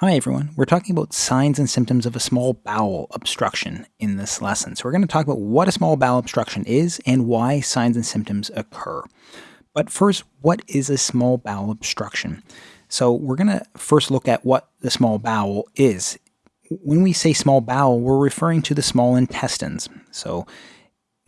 Hi everyone, we're talking about signs and symptoms of a small bowel obstruction in this lesson. So we're going to talk about what a small bowel obstruction is and why signs and symptoms occur. But first, what is a small bowel obstruction? So we're going to first look at what the small bowel is. When we say small bowel, we're referring to the small intestines. So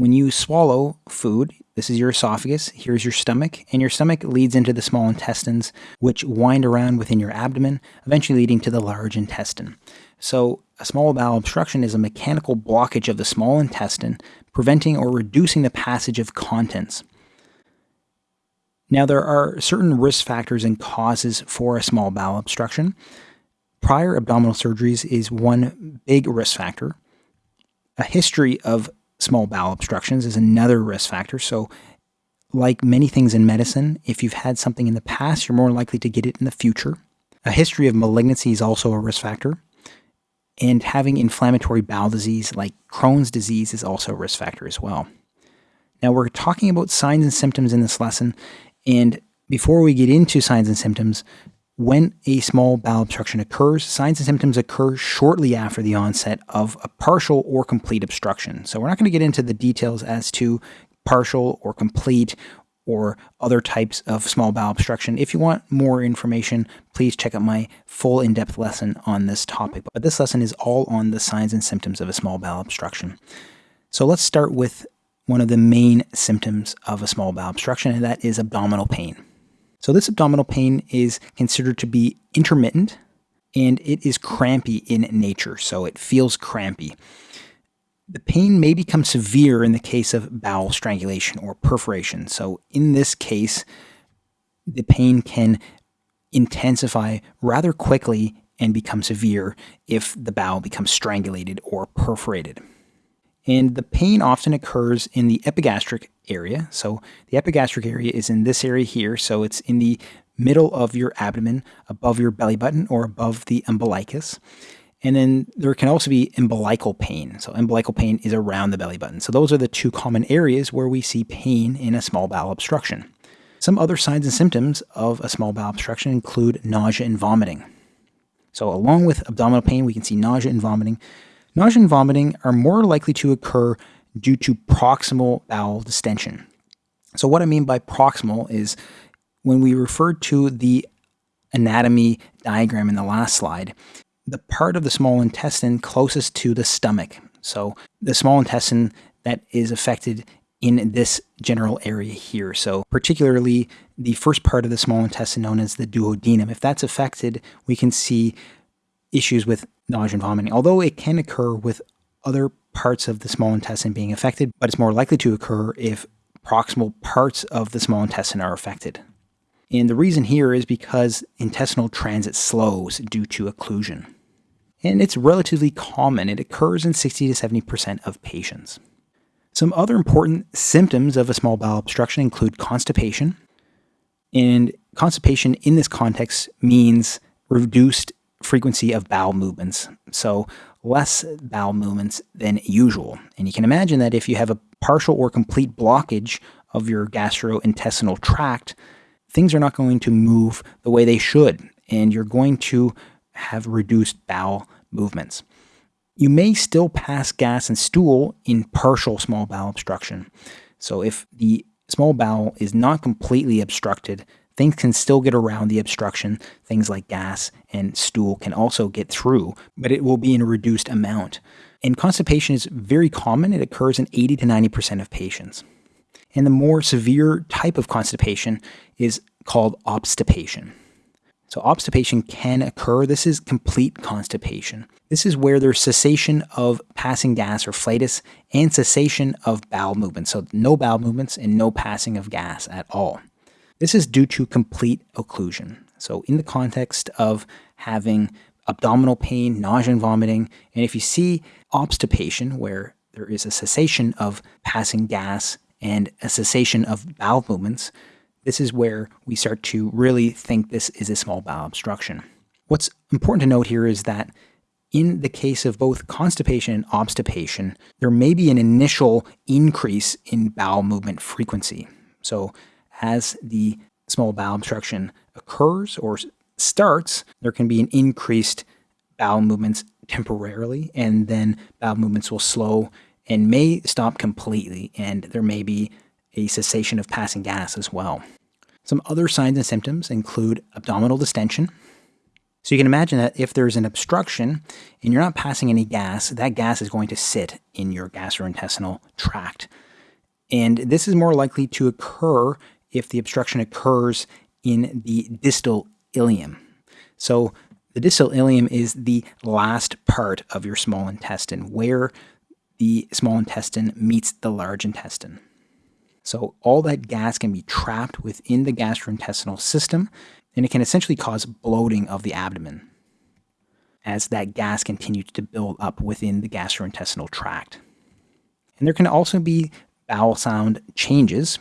when you swallow food, this is your esophagus, here's your stomach, and your stomach leads into the small intestines, which wind around within your abdomen, eventually leading to the large intestine. So, a small bowel obstruction is a mechanical blockage of the small intestine, preventing or reducing the passage of contents. Now, there are certain risk factors and causes for a small bowel obstruction. Prior abdominal surgeries is one big risk factor. A history of small bowel obstructions is another risk factor. So, like many things in medicine, if you've had something in the past, you're more likely to get it in the future. A history of malignancy is also a risk factor. And having inflammatory bowel disease like Crohn's disease is also a risk factor as well. Now, we're talking about signs and symptoms in this lesson. And before we get into signs and symptoms, when a small bowel obstruction occurs, signs and symptoms occur shortly after the onset of a partial or complete obstruction. So, we're not going to get into the details as to partial or complete or other types of small bowel obstruction. If you want more information, please check out my full in depth lesson on this topic. But this lesson is all on the signs and symptoms of a small bowel obstruction. So, let's start with one of the main symptoms of a small bowel obstruction, and that is abdominal pain. So this abdominal pain is considered to be intermittent and it is crampy in nature. So it feels crampy. The pain may become severe in the case of bowel strangulation or perforation. So in this case, the pain can intensify rather quickly and become severe if the bowel becomes strangulated or perforated. And the pain often occurs in the epigastric area. So the epigastric area is in this area here. So it's in the middle of your abdomen, above your belly button, or above the umbilicus. And then there can also be umbilical pain. So umbilical pain is around the belly button. So those are the two common areas where we see pain in a small bowel obstruction. Some other signs and symptoms of a small bowel obstruction include nausea and vomiting. So along with abdominal pain, we can see nausea and vomiting. Nausea and vomiting are more likely to occur due to proximal bowel distension. So, what I mean by proximal is when we referred to the anatomy diagram in the last slide, the part of the small intestine closest to the stomach. So, the small intestine that is affected in this general area here. So, particularly the first part of the small intestine known as the duodenum. If that's affected, we can see issues with nausea and vomiting, although it can occur with other parts of the small intestine being affected, but it's more likely to occur if proximal parts of the small intestine are affected. And the reason here is because intestinal transit slows due to occlusion. And it's relatively common. It occurs in 60 to 70% of patients. Some other important symptoms of a small bowel obstruction include constipation. And constipation in this context means reduced frequency of bowel movements. So less bowel movements than usual. And you can imagine that if you have a partial or complete blockage of your gastrointestinal tract, things are not going to move the way they should, and you're going to have reduced bowel movements. You may still pass gas and stool in partial small bowel obstruction. So if the small bowel is not completely obstructed, things can still get around the obstruction. Things like gas and stool can also get through, but it will be in a reduced amount. And constipation is very common. It occurs in 80 to 90% of patients. And the more severe type of constipation is called obstipation. So, obstipation can occur. This is complete constipation. This is where there's cessation of passing gas or flatus and cessation of bowel movements. So, no bowel movements and no passing of gas at all. This is due to complete occlusion. So, in the context of having abdominal pain, nausea, and vomiting, and if you see obstipation, where there is a cessation of passing gas and a cessation of bowel movements, this is where we start to really think this is a small bowel obstruction. What's important to note here is that in the case of both constipation and obstipation, there may be an initial increase in bowel movement frequency. So, as the small bowel obstruction occurs or starts, there can be an increased bowel movements temporarily, and then bowel movements will slow and may stop completely, and there may be a cessation of passing gas as well. Some other signs and symptoms include abdominal distension. So you can imagine that if there's an obstruction and you're not passing any gas, that gas is going to sit in your gastrointestinal tract. And this is more likely to occur if the obstruction occurs in the distal ileum. So the distal ileum is the last part of your small intestine where the small intestine meets the large intestine. So all that gas can be trapped within the gastrointestinal system, and it can essentially cause bloating of the abdomen as that gas continues to build up within the gastrointestinal tract. And there can also be bowel sound changes.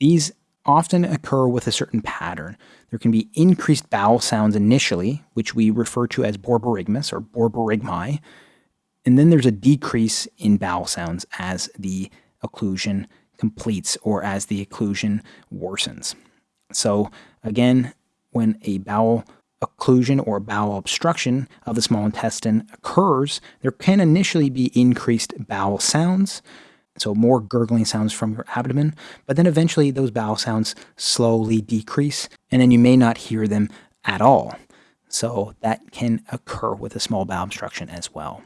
These often occur with a certain pattern. There can be increased bowel sounds initially, which we refer to as borborygmus or borborygmi, and then there's a decrease in bowel sounds as the occlusion completes or as the occlusion worsens. So again, when a bowel occlusion or bowel obstruction of the small intestine occurs, there can initially be increased bowel sounds, so more gurgling sounds from your abdomen, but then eventually those bowel sounds slowly decrease, and then you may not hear them at all. So that can occur with a small bowel obstruction as well.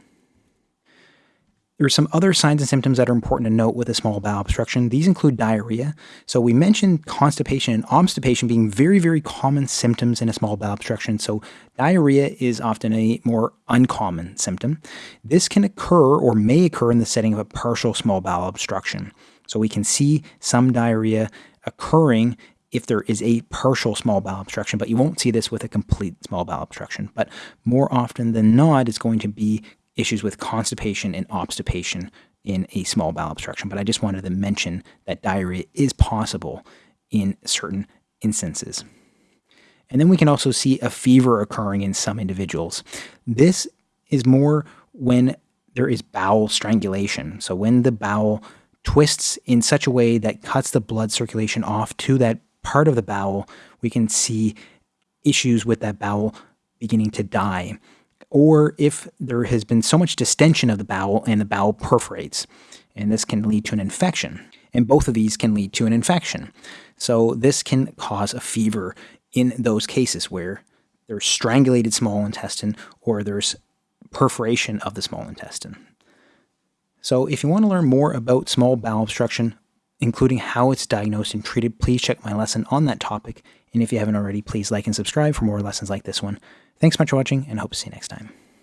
There are some other signs and symptoms that are important to note with a small bowel obstruction. These include diarrhea. So we mentioned constipation and obstipation being very, very common symptoms in a small bowel obstruction. So diarrhea is often a more uncommon symptom. This can occur or may occur in the setting of a partial small bowel obstruction. So we can see some diarrhea occurring if there is a partial small bowel obstruction, but you won't see this with a complete small bowel obstruction. But more often than not, it's going to be issues with constipation and obstipation in a small bowel obstruction, but I just wanted to mention that diarrhea is possible in certain instances. And then we can also see a fever occurring in some individuals. This is more when there is bowel strangulation. So when the bowel twists in such a way that cuts the blood circulation off to that part of the bowel, we can see issues with that bowel beginning to die or if there has been so much distension of the bowel and the bowel perforates. And this can lead to an infection. And both of these can lead to an infection. So this can cause a fever in those cases where there's strangulated small intestine or there's perforation of the small intestine. So if you want to learn more about small bowel obstruction, including how it's diagnosed and treated, please check my lesson on that topic. And if you haven't already, please like and subscribe for more lessons like this one. Thanks much for watching, and hope to see you next time.